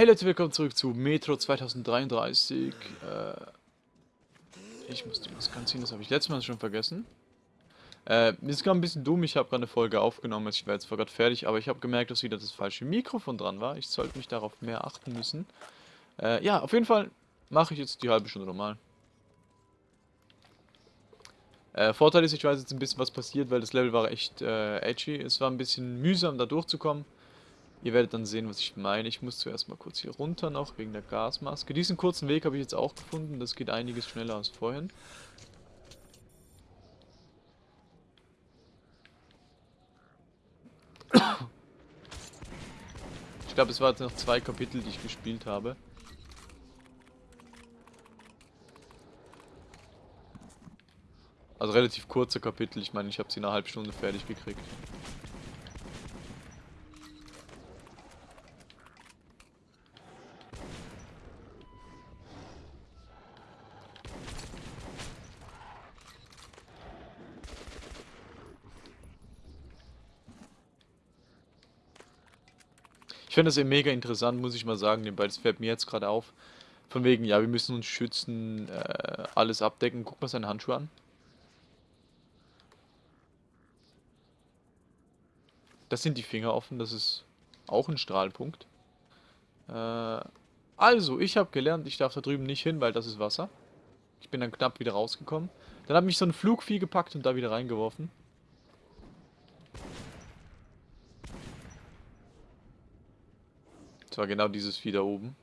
Hey Leute, willkommen zurück zu Metro 2033. Äh, ich muss die Maske anziehen, das habe ich letztes Mal schon vergessen. Äh, ist gerade ein bisschen dumm, ich habe gerade eine Folge aufgenommen, ich war jetzt zwar gerade fertig, aber ich habe gemerkt, dass wieder das falsche Mikrofon dran war. Ich sollte mich darauf mehr achten müssen. Äh, ja, auf jeden Fall mache ich jetzt die halbe Stunde normal. Äh, Vorteil ist, ich weiß jetzt ein bisschen, was passiert, weil das Level war echt äh, edgy. Es war ein bisschen mühsam, da durchzukommen. Ihr werdet dann sehen, was ich meine. Ich muss zuerst mal kurz hier runter noch, wegen der Gasmaske. Diesen kurzen Weg habe ich jetzt auch gefunden. Das geht einiges schneller als vorhin. Ich glaube, es waren jetzt noch zwei Kapitel, die ich gespielt habe. Also relativ kurze Kapitel. Ich meine, ich habe sie in einer halben Stunde fertig gekriegt. Finde das eben mega interessant, muss ich mal sagen, weil das fällt mir jetzt gerade auf. Von wegen, ja, wir müssen uns schützen, äh, alles abdecken. Guck mal seine Handschuhe an. Das sind die Finger offen, das ist auch ein Strahlpunkt. Äh, also, ich habe gelernt, ich darf da drüben nicht hin, weil das ist Wasser. Ich bin dann knapp wieder rausgekommen. Dann hat mich so ein Flugvieh gepackt und da wieder reingeworfen. War genau dieses Vieh da oben.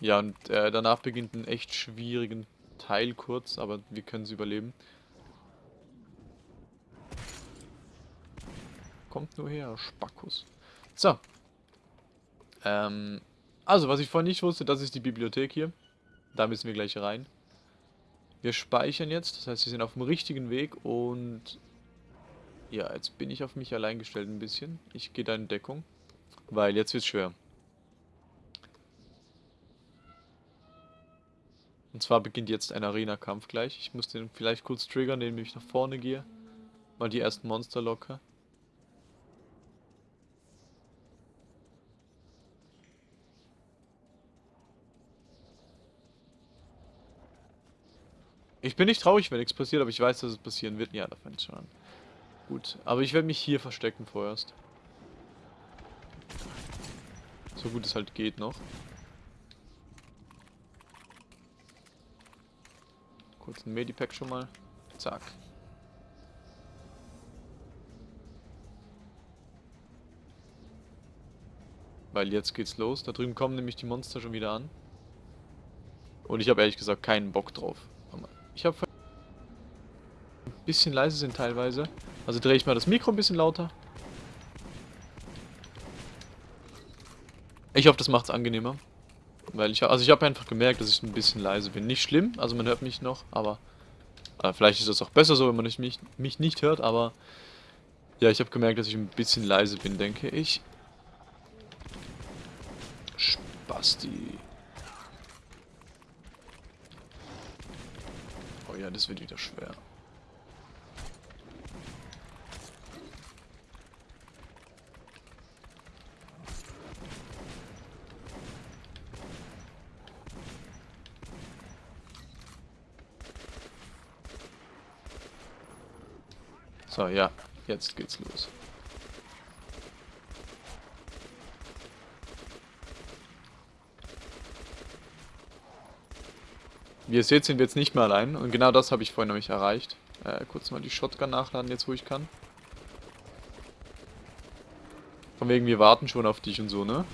Ja, und äh, danach beginnt ein echt schwierigen Teil kurz, aber wir können es überleben. Kommt nur her, Spackus. So. Ähm, also, was ich vorhin nicht wusste, das ist die Bibliothek hier. Da müssen wir gleich rein. Wir speichern jetzt, das heißt, wir sind auf dem richtigen Weg und... Ja, jetzt bin ich auf mich allein gestellt ein bisschen. Ich gehe da in Deckung, weil jetzt wird es schwer. Und zwar beginnt jetzt ein Arena-Kampf gleich. Ich muss den vielleicht kurz triggern, indem ich nach vorne gehe. Mal die ersten Monster locke. Ich bin nicht traurig, wenn nichts passiert, aber ich weiß, dass es passieren wird. Ja, da fängt schon an. Gut, aber ich werde mich hier verstecken vorerst. So gut es halt geht noch. Kurz ein Medipack schon mal. Zack. Weil jetzt geht's los. Da drüben kommen nämlich die Monster schon wieder an. Und ich habe ehrlich gesagt keinen Bock drauf. Ich habe ein bisschen leise sind teilweise. Also drehe ich mal das Mikro ein bisschen lauter. Ich hoffe, das macht es angenehmer. Weil ich, also ich habe einfach gemerkt, dass ich ein bisschen leise bin. Nicht schlimm, also man hört mich noch, aber äh, vielleicht ist es auch besser so, wenn man nicht, mich, mich nicht hört, aber ja, ich habe gemerkt, dass ich ein bisschen leise bin, denke ich. Spasti. Oh ja, das wird wieder schwer. So, ja. Jetzt geht's los. Wie ihr seht, sind wir jetzt nicht mehr allein. Und genau das habe ich vorhin nämlich erreicht. Äh, kurz mal die Shotgun nachladen, jetzt wo ich kann. Von wegen, wir warten schon auf dich und so, ne?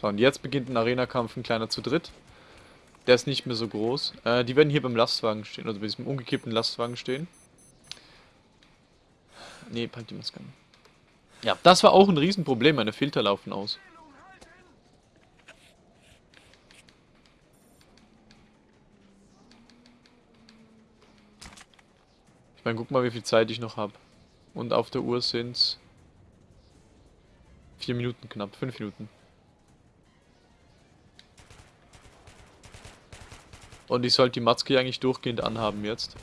So, und jetzt beginnt ein Arena-Kampf, ein kleiner zu dritt. Der ist nicht mehr so groß. Äh, die werden hier beim Lastwagen stehen, also bei diesem umgekippten Lastwagen stehen. Ne, pack die Maske an. Ja, das war auch ein Riesenproblem, meine Filter laufen aus. Dann guck mal, wie viel Zeit ich noch habe. Und auf der Uhr sind's vier Minuten knapp, fünf Minuten. Und ich sollte die Matzke eigentlich durchgehend anhaben jetzt.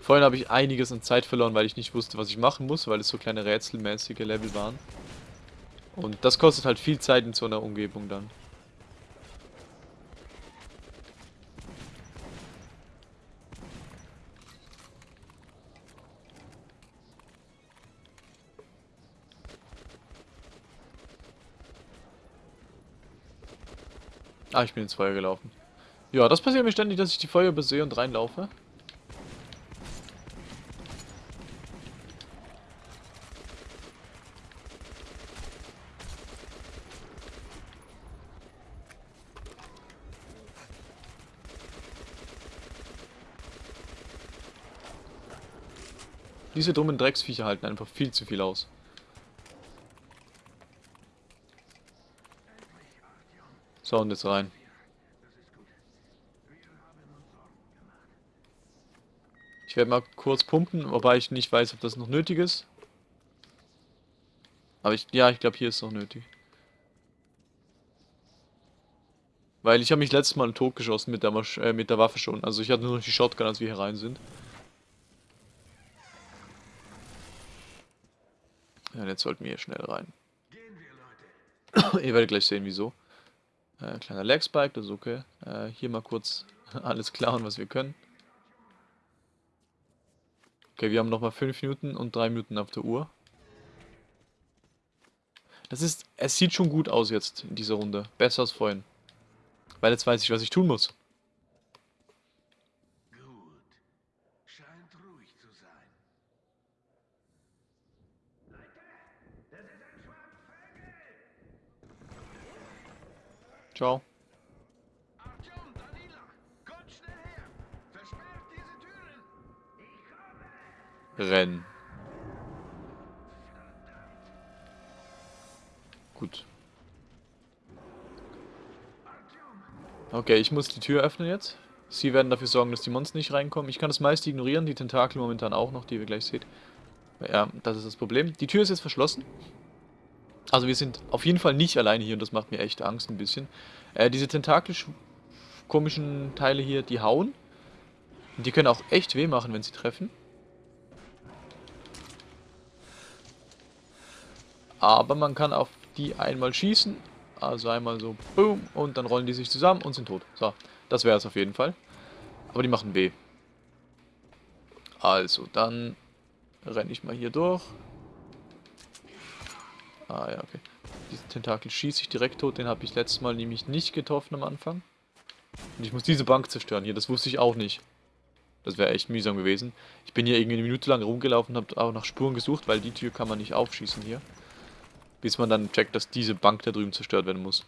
Vorhin habe ich einiges an Zeit verloren, weil ich nicht wusste, was ich machen muss, weil es so kleine rätselmäßige Level waren. Und das kostet halt viel Zeit in so einer Umgebung dann. Ah, ich bin ins Feuer gelaufen. Ja, das passiert mir ständig, dass ich die Feuer übersehe und reinlaufe. Diese dummen Drecksviecher halten einfach viel zu viel aus. So, und jetzt rein. Ich werde mal kurz pumpen, wobei ich nicht weiß, ob das noch nötig ist. Aber ich, ja, ich glaube, hier ist es noch nötig. Weil ich habe mich letztes Mal totgeschossen mit der, Masch äh, mit der Waffe schon. Also ich hatte nur noch die Shotgun, als wir hier rein sind. Ja, jetzt sollten wir hier schnell rein. Ihr werdet gleich sehen, wieso. Äh, kleiner Legspike, das ist okay. Äh, hier mal kurz alles klauen, was wir können. Okay, wir haben nochmal 5 Minuten und 3 Minuten auf der Uhr. Das ist, es sieht schon gut aus jetzt in dieser Runde. Besser als vorhin. Weil jetzt weiß ich, was ich tun muss. Ciao. Rennen. Gut. Okay, ich muss die Tür öffnen jetzt. Sie werden dafür sorgen, dass die Monster nicht reinkommen. Ich kann das meiste ignorieren, die Tentakel momentan auch noch, die wir gleich seht. Ja, das ist das Problem. Die Tür ist jetzt verschlossen. Also wir sind auf jeden Fall nicht alleine hier und das macht mir echt Angst ein bisschen. Äh, diese tentaklisch komischen Teile hier, die hauen. Und die können auch echt weh machen, wenn sie treffen. Aber man kann auf die einmal schießen. Also einmal so, boom, und dann rollen die sich zusammen und sind tot. So, das wäre es auf jeden Fall. Aber die machen weh. Also, dann renne ich mal hier durch. Ah ja, okay. Diesen Tentakel schieße ich direkt tot. Den habe ich letztes Mal nämlich nicht getroffen am Anfang. Und ich muss diese Bank zerstören hier. Das wusste ich auch nicht. Das wäre echt mühsam gewesen. Ich bin hier irgendwie eine Minute lang rumgelaufen und habe auch nach Spuren gesucht, weil die Tür kann man nicht aufschießen hier. Bis man dann checkt, dass diese Bank da drüben zerstört werden muss.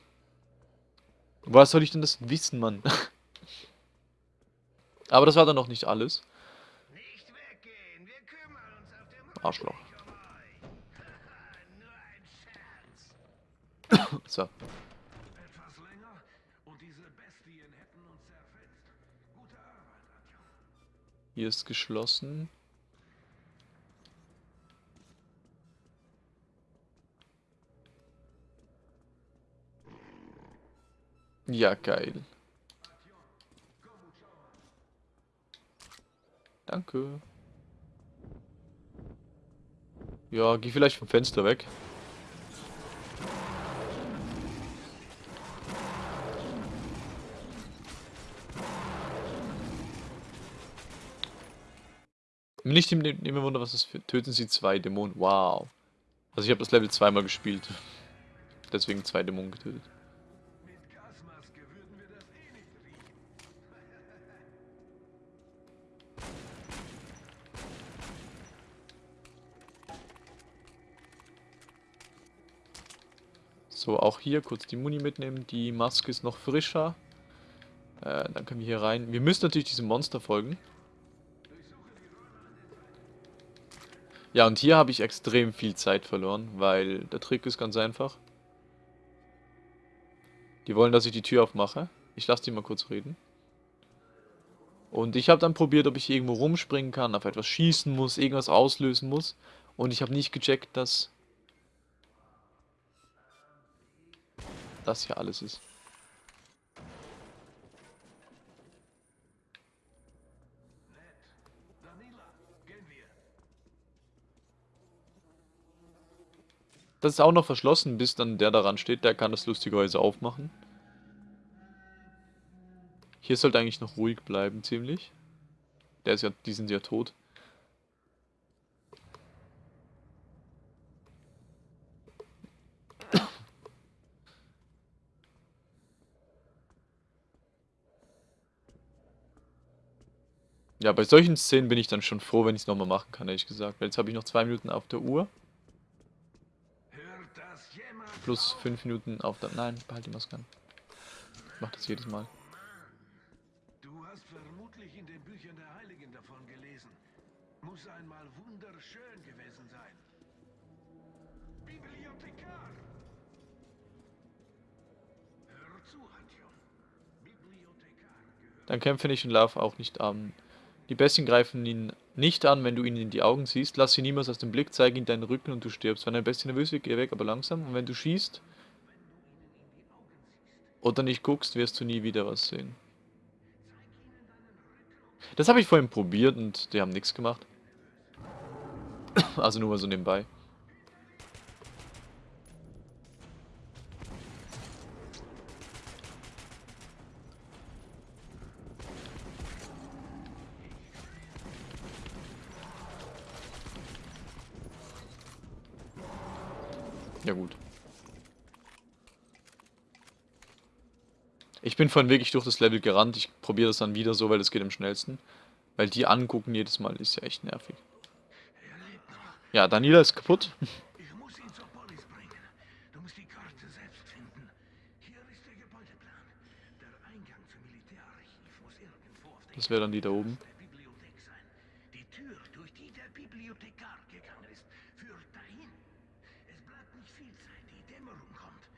Was soll ich denn das wissen, Mann? Aber das war dann noch nicht alles. Arschloch. So. Etwas länger und diese Bestien hätten uns zerfetzt. Gute Arbeit, Adjun. Hier ist geschlossen. Ja, geil. Danke. Ja, geh vielleicht vom Fenster weg. Nicht im, im Wunder, was das für. Töten sie zwei Dämonen. Wow. Also ich habe das Level zweimal gespielt. Deswegen zwei Dämonen getötet. So, auch hier kurz die Muni mitnehmen. Die Maske ist noch frischer. Äh, dann können wir hier rein. Wir müssen natürlich diesem Monster folgen. Ja, und hier habe ich extrem viel Zeit verloren, weil der Trick ist ganz einfach. Die wollen, dass ich die Tür aufmache. Ich lasse die mal kurz reden. Und ich habe dann probiert, ob ich irgendwo rumspringen kann, auf etwas schießen muss, irgendwas auslösen muss. Und ich habe nicht gecheckt, dass das hier alles ist. Das ist auch noch verschlossen, bis dann der daran steht, der kann das lustigerweise aufmachen. Hier sollte eigentlich noch ruhig bleiben, ziemlich. Der ist ja, die sind ja tot. Ja, bei solchen Szenen bin ich dann schon froh, wenn ich es nochmal machen kann, ehrlich gesagt. Weil jetzt habe ich noch zwei Minuten auf der Uhr. Plus fünf Minuten auf der... Nein, behalte die Maske an. Ich mach das jedes Mal. Du hast vermutlich in den Büchern der Heiligen davon gelesen. Muss einmal wunderschön gewesen sein. Bibliothekar! Hör zu, Handjon. Bibliothekar gehört... Dann kämpfe nicht und lauf auch nicht an. Die Bestien greifen ihn nicht an, wenn du ihnen in die Augen siehst. Lass sie niemals aus dem Blick, zeige ihnen deinen Rücken und du stirbst. Wenn eine Bestie nervös wird, geh weg, aber langsam. Und wenn du schießt oder nicht guckst, wirst du nie wieder was sehen. Das habe ich vorhin probiert und die haben nichts gemacht. Also nur mal so nebenbei. Ja gut. Ich bin vorhin wirklich durch das Level gerannt. Ich probiere das dann wieder so, weil das geht am schnellsten. Weil die angucken jedes Mal ist ja echt nervig. Ja, Daniela ist kaputt. Ich muss ihn zur Polis bringen. Du musst die Karte selbst finden. Hier ist der Gebäudeplan. Der Eingang zum Militärarchiv muss irgendwo auf der Das wäre dann die da oben. der Bibliothek sein. Die Tür, durch die der Bibliothekar gegangen ist, führt dahin. Es bleibt nicht viel Zeit, die Dämmerung kommt.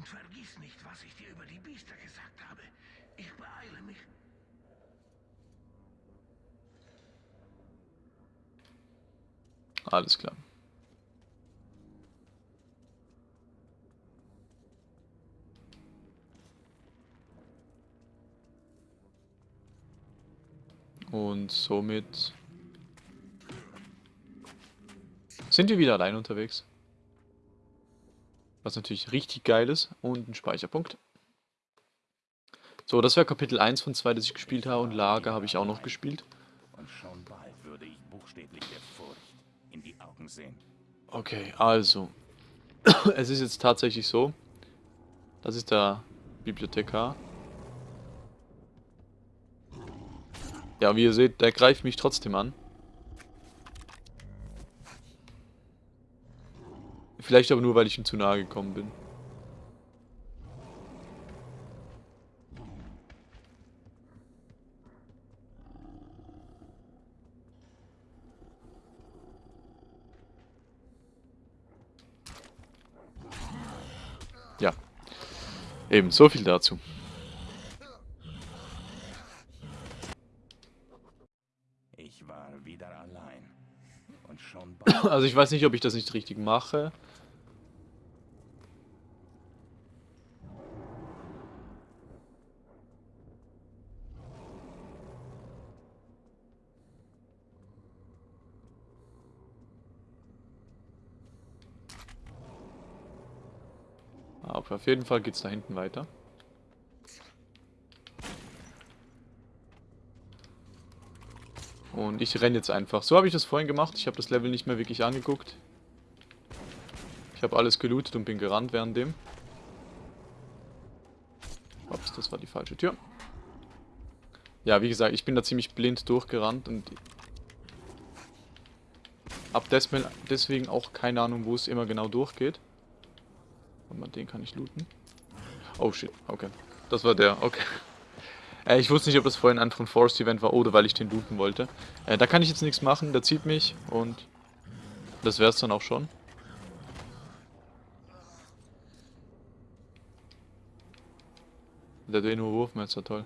Und vergiss nicht, was ich dir über die Biester gesagt habe. Ich beeile mich. Alles klar. Und somit sind wir wieder allein unterwegs. Was natürlich richtig geil ist. Und ein Speicherpunkt. So, das wäre Kapitel 1 von 2, das ich gespielt habe. Und Lager habe ich auch noch gespielt. Und schon bald würde ich buchstäblich der Furcht in die Augen sehen. Okay, also. es ist jetzt tatsächlich so. Das ist der Bibliothekar. Ja, wie ihr seht, der greift mich trotzdem an. Vielleicht aber nur, weil ich ihm zu nahe gekommen bin. Ja. Eben, so viel dazu. Ich war wieder allein. Und schon Also ich weiß nicht, ob ich das nicht richtig mache. Aber auf jeden Fall geht es da hinten weiter. Und ich renne jetzt einfach. So habe ich das vorhin gemacht. Ich habe das Level nicht mehr wirklich angeguckt. Ich habe alles gelootet und bin gerannt währenddem. Ups, das war die falsche Tür. Ja, wie gesagt, ich bin da ziemlich blind durchgerannt und ab deswegen auch keine Ahnung, wo es immer genau durchgeht. Aber den kann ich looten. Oh shit, okay. Das war der, okay. Äh, ich wusste nicht, ob das vorhin ein von Forest Event war oder weil ich den looten wollte. Äh, da kann ich jetzt nichts machen, der zieht mich und das wäre es dann auch schon. Der hat eh nur Wurfmesser, toll.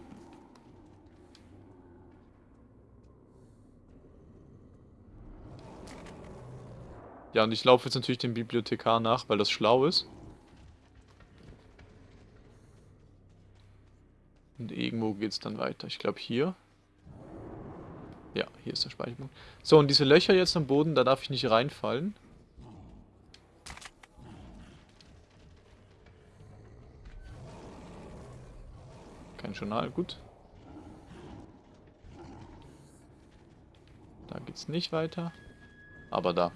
Ja, und ich laufe jetzt natürlich dem Bibliothekar nach, weil das schlau ist. Geht's dann weiter? Ich glaube hier. Ja, hier ist der Speicherpunkt. So, und diese Löcher jetzt am Boden, da darf ich nicht reinfallen. Kein Journal, gut. Da geht's nicht weiter. Aber da.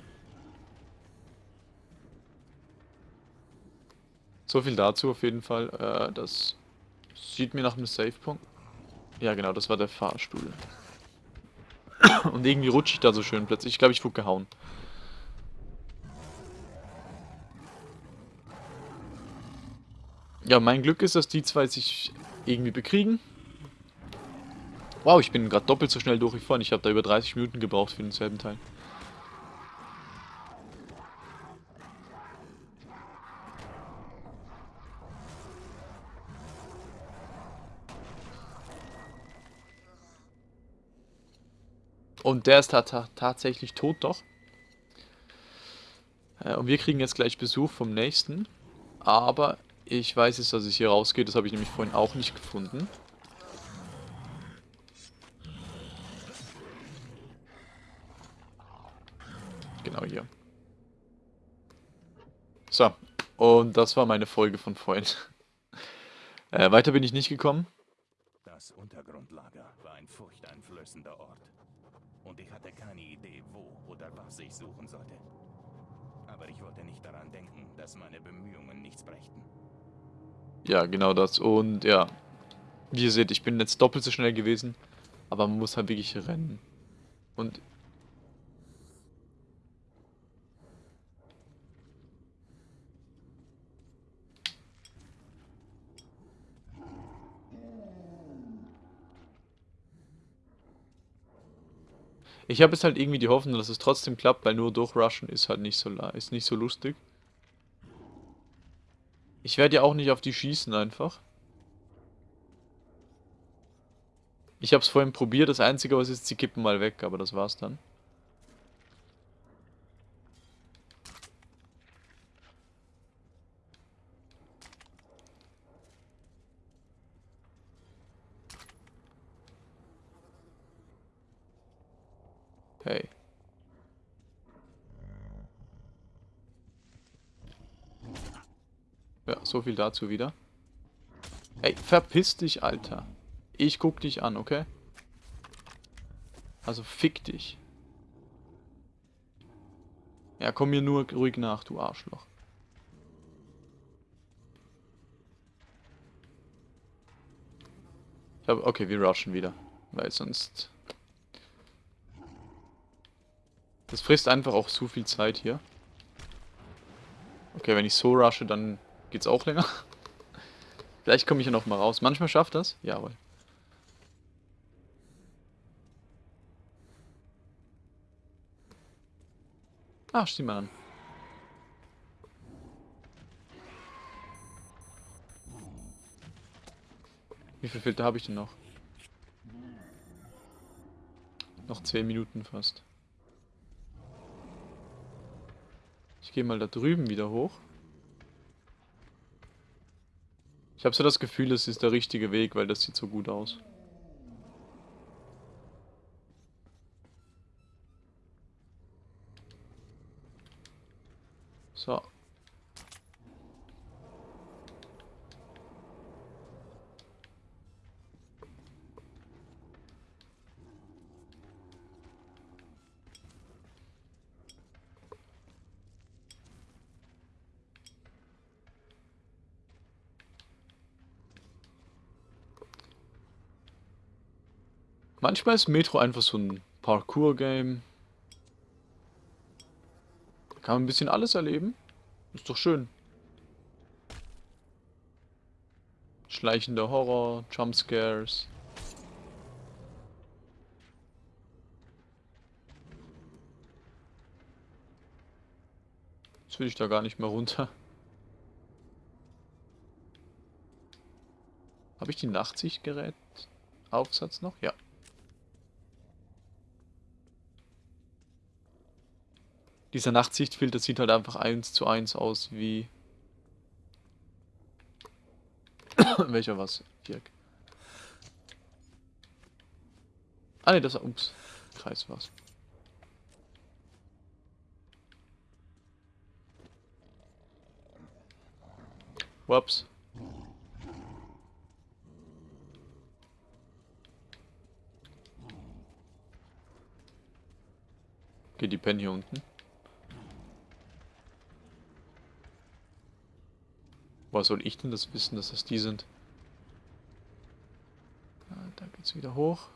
So viel dazu auf jeden Fall. Äh, das sieht mir nach einem Safe-Punkt. Ja genau, das war der Fahrstuhl. Und irgendwie rutsche ich da so schön plötzlich. Ich glaube, ich wurde gehauen. Ja, mein Glück ist, dass die zwei sich irgendwie bekriegen. Wow, ich bin gerade doppelt so schnell durch wie vorhin. Ich habe da über 30 Minuten gebraucht für denselben Teil. Und der ist ta tatsächlich tot doch. Äh, und wir kriegen jetzt gleich Besuch vom nächsten. Aber ich weiß jetzt, dass es hier rausgeht. Das habe ich nämlich vorhin auch nicht gefunden. Genau hier. So. Und das war meine Folge von vorhin. äh, weiter bin ich nicht gekommen. Das Untergrundlager war ein furchteinflößender Ort und ich hatte keine Idee, wo oder was ich suchen sollte. Aber ich wollte nicht daran denken, dass meine Bemühungen nichts brächten. Ja, genau das. Und ja, wie ihr seht, ich bin jetzt doppelt so schnell gewesen, aber man muss halt wirklich rennen. Und Ich habe jetzt halt irgendwie die Hoffnung, dass es trotzdem klappt, weil nur durchrushen ist halt nicht so ist nicht so lustig. Ich werde ja auch nicht auf die schießen einfach. Ich habe es vorhin probiert, das einzige was ist, sie kippen mal weg, aber das war's dann. Hey. Ja, so viel dazu wieder. Ey, verpiss dich, Alter. Ich guck dich an, okay? Also fick dich. Ja, komm mir nur ruhig nach, du Arschloch. Ich hab, okay, wir rushen wieder. Weil sonst Das frisst einfach auch zu viel Zeit hier. Okay, wenn ich so rushe, dann geht's auch länger. Vielleicht komme ich ja noch mal raus. Manchmal schafft das. Jawohl. Ah, steh mal an. Wie viel Filter habe ich denn noch? Noch 10 Minuten fast. Ich gehe mal da drüben wieder hoch. Ich habe so das Gefühl, das ist der richtige Weg, weil das sieht so gut aus. So. Manchmal ist Metro einfach so ein Parkour-Game. Da kann man ein bisschen alles erleben. Ist doch schön. Schleichender Horror, Jumpscares. Jetzt will ich da gar nicht mehr runter. Habe ich die Nachtsichtgerät Aufsatz noch? Ja. Dieser Nachtsichtfilter sieht halt einfach eins zu eins aus wie... Welcher was? Dirk. Ah ne, das war. Ups. Kreis war's. Whoops. Okay, die pennen hier unten. Woher soll ich denn das wissen, dass das die sind? Ah, da geht's wieder hoch.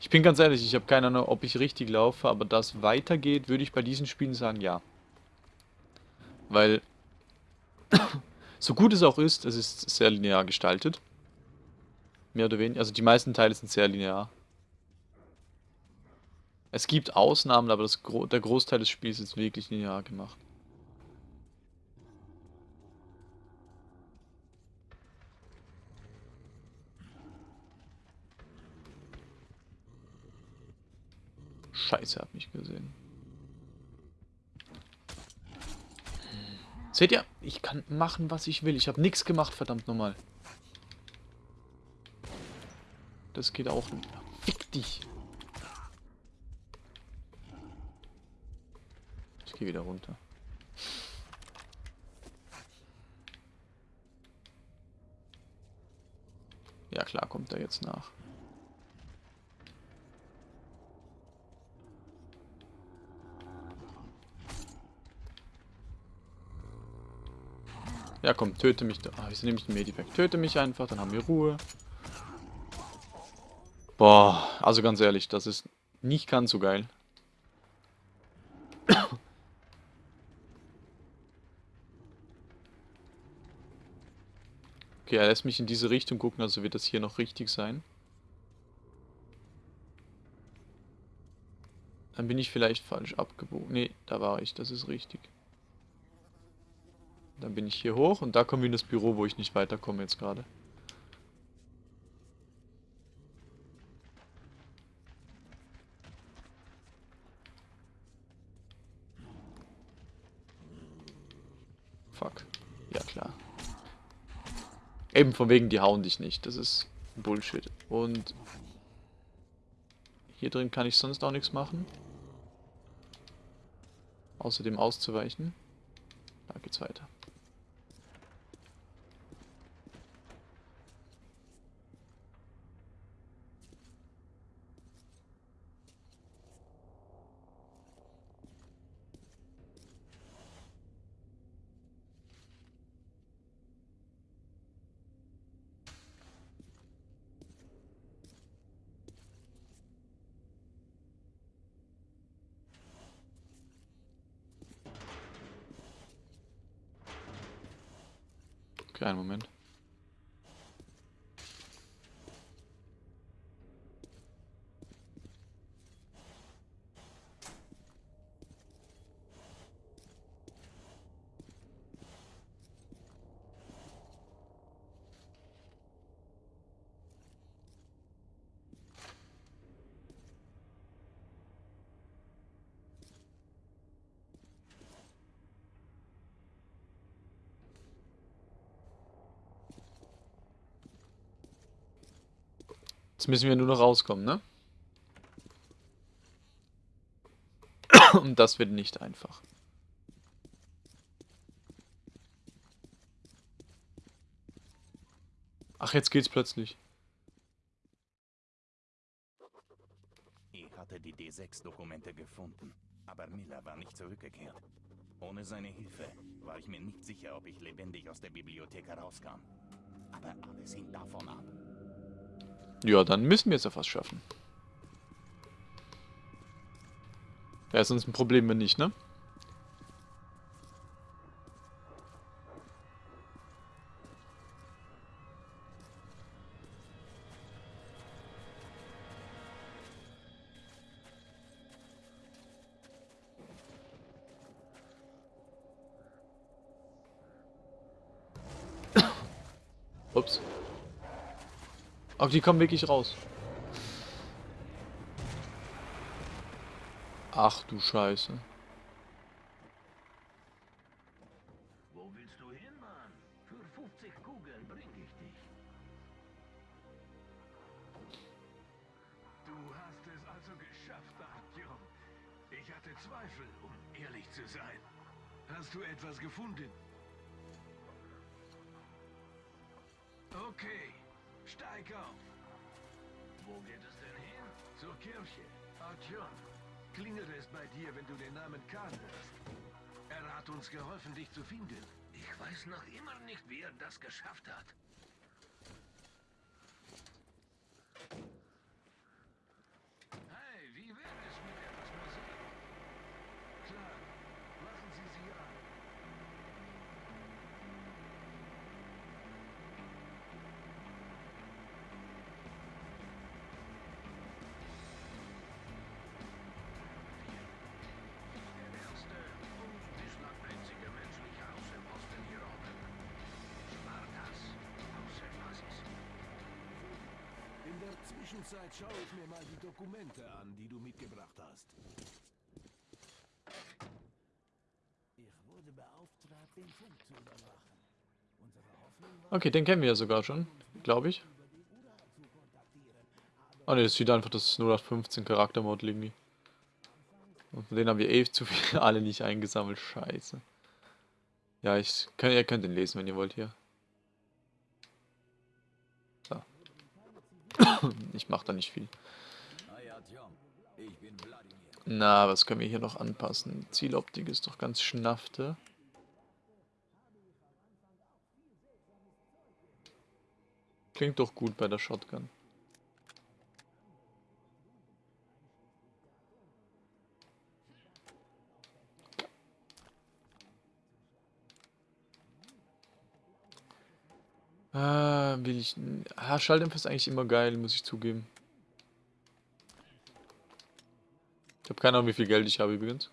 Ich bin ganz ehrlich, ich habe keine Ahnung, ob ich richtig laufe, aber da es weitergeht, würde ich bei diesen Spielen sagen, ja. Weil, so gut es auch ist, es ist sehr linear gestaltet. Mehr oder weniger. Also die meisten Teile sind sehr linear. Es gibt Ausnahmen, aber das der Großteil des Spiels ist wirklich linear gemacht. Scheiße, hab mich gesehen. Seht ihr? Ich kann machen, was ich will. Ich habe nichts gemacht, verdammt nochmal. Das geht auch nicht. Fick dich. Ich gehe wieder runter. Ja klar, kommt er jetzt nach. Ja komm, töte mich. Ah, wieso nehme ich den Medipack? Töte mich einfach, dann haben wir Ruhe. Boah, also ganz ehrlich, das ist nicht ganz so geil. Okay, er lässt mich in diese Richtung gucken, also wird das hier noch richtig sein. Dann bin ich vielleicht falsch abgebogen. Ne, da war ich, das ist richtig. Dann bin ich hier hoch und da kommen wir in das Büro, wo ich nicht weiterkomme jetzt gerade. Fuck. Ja, klar. Eben von wegen, die hauen dich nicht. Das ist Bullshit. Und hier drin kann ich sonst auch nichts machen. Außerdem auszuweichen. Da geht's weiter. Jetzt müssen wir nur noch rauskommen, ne? Und das wird nicht einfach. Ach, jetzt geht's plötzlich. Ich hatte die D6-Dokumente gefunden, aber Miller war nicht zurückgekehrt. Ohne seine Hilfe war ich mir nicht sicher, ob ich lebendig aus der Bibliothek herauskam. Aber alles hing davon ab. Ja, dann müssen wir es ja fast schaffen. Wäre sonst ein Problem, wenn nicht, ne? die kommen wirklich raus. Ach du Scheiße. Wo willst du hin, Mann? Für 50 Kugeln bring ich dich. Du hast es also geschafft, Artyom. Ich hatte Zweifel, um ehrlich zu sein. Hast du etwas gefunden? Okay steig auf. Wo geht es denn hin? Zur Kirche. Artyom, klingelt es bei dir, wenn du den Namen Khan hörst. Er hat uns geholfen, dich zu finden. Ich weiß noch immer nicht, wie er das geschafft hat. Zwischenzeit schaue ich mir mal die Dokumente an, die du mitgebracht hast. Ich wurde beauftragt, den Funk zu überwachen. Unsere Hoffnung war, Okay, den kennen wir ja sogar schon, glaube ich. Ah ne, das sieht einfach das 0815 Charaktermod irgendwie. Und von denen haben wir eh zu viel alle nicht eingesammelt. Scheiße. Ja, ich kann, ihr könnt den lesen, wenn ihr wollt hier. Ich mach da nicht viel. Na, was können wir hier noch anpassen? Zieloptik ist doch ganz schnaffte. Klingt doch gut bei der Shotgun. Ah, will ich... Ah, Schalldämpfer ist eigentlich immer geil, muss ich zugeben. Ich habe keine Ahnung, wie viel Geld ich habe übrigens.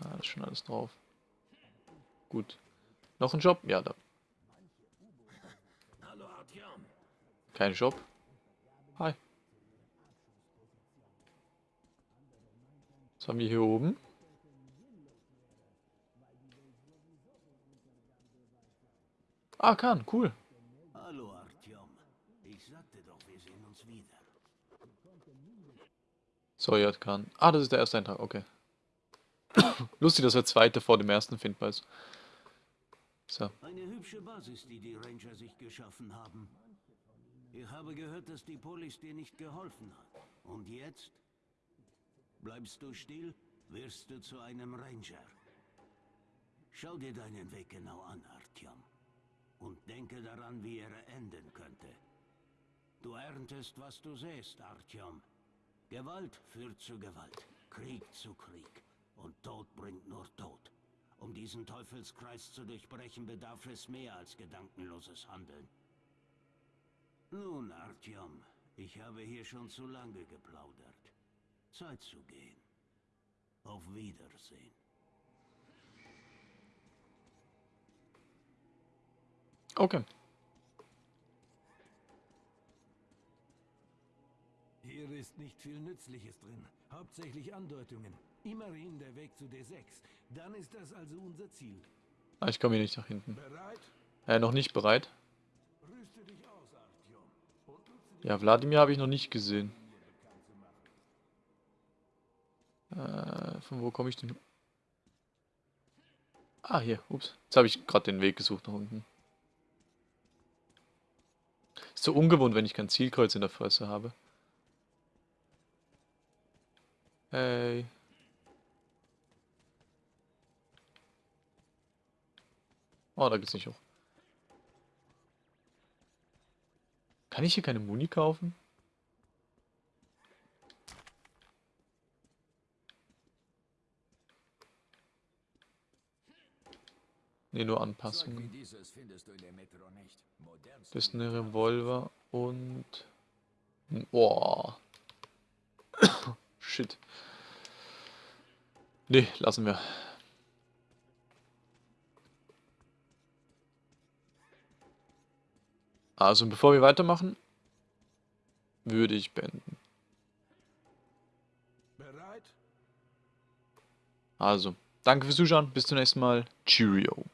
Ah, ist schon alles drauf. Gut. Noch ein Job? Ja, da. Kein Job. Hi. Was haben wir hier oben? Ah, kann, cool. Hallo Artyom. Ich sagte doch, wir sehen uns wieder. Soyat kann. Ah, das ist der erste Eintrag, okay. Lustig, dass der zweite vor dem ersten findbar ist. So. Eine hübsche Basis, die die Ranger sich geschaffen haben. Ich habe gehört, dass die Polis dir nicht geholfen hat. Und jetzt? Bleibst du still, wirst du zu einem Ranger. Schau dir deinen Weg genau an, Artyom. Und denke daran, wie er enden könnte. Du erntest, was du sähst, Artyom. Gewalt führt zu Gewalt, Krieg zu Krieg. Und Tod bringt nur Tod. Um diesen Teufelskreis zu durchbrechen, bedarf es mehr als gedankenloses Handeln. Nun, Artyom, ich habe hier schon zu lange geplaudert. Zeit zu gehen. Auf Wiedersehen. Okay. Hier ist nicht viel Nützliches drin. Hauptsächlich Andeutungen. Immerhin der Weg zu D6. Dann ist das also unser Ziel. Ah, ich komme hier nicht nach hinten. Bereit? Äh, noch nicht bereit. Aus, Ja, Wladimir habe ich noch nicht gesehen. Äh, von wo komme ich denn? Ah, hier. Ups. Jetzt habe ich gerade den Weg gesucht nach unten. So ungewohnt, wenn ich kein Zielkreuz in der Fresse habe. Hey. Oh, da geht's nicht hoch. Kann ich hier keine Muni kaufen? Ne, nur Anpassungen. Das ist eine Revolver und... Boah. Shit. Nee, lassen wir. Also, bevor wir weitermachen, würde ich beenden. Bereit? Also, danke fürs Zuschauen, bis zum nächsten Mal. Cheerio.